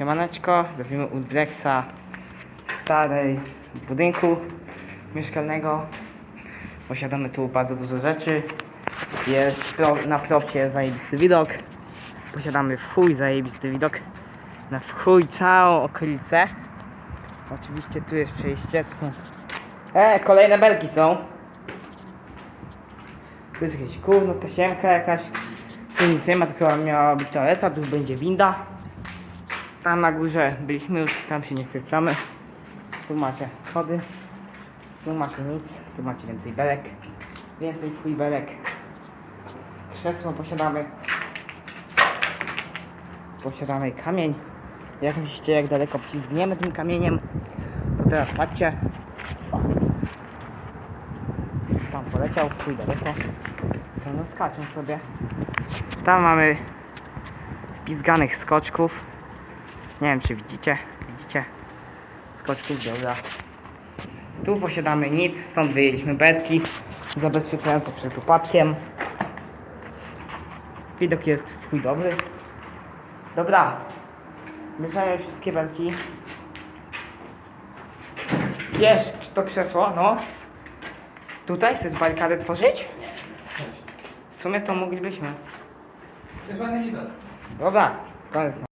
Siemaneczko, robimy u Drexa starej budynku mieszkalnego. Posiadamy tu bardzo dużo rzeczy. Jest pro, na propcie jest zajebisty widok. Posiadamy w chuj zajebisty widok. Na w chuj całą okolicę. Oczywiście tu jest przejście. E, kolejne belki są. Tu jest jakieś gówno, tasiemka jakaś. Tu nic nie ma, tylko miała być toaleta, tu będzie winda. Tam na górze byliśmy już, tam się nie wkręcamy. Tu macie schody. Tu macie nic, tu macie więcej belek. Więcej chuj belek. Krzesło posiadamy. Posiadamy kamień. Jak myślicie, jak daleko pizgniemy tym kamieniem? To teraz patrzcie. O. Tam poleciał, chuj daleko. Co no skaczą sobie. Tam mamy pizganych skoczków. Nie wiem czy widzicie. Widzicie? Skoczków dobra. Tu posiadamy nic, stąd wyjęliśmy betki zabezpieczające przed upadkiem. Widok jest w chuj dobry. Dobra. Bierzemy wszystkie belki. Wiesz, czy to krzesło, no. Tutaj chcesz barykady tworzyć? W sumie to moglibyśmy. Jest ładny widok. Dobra, koniec.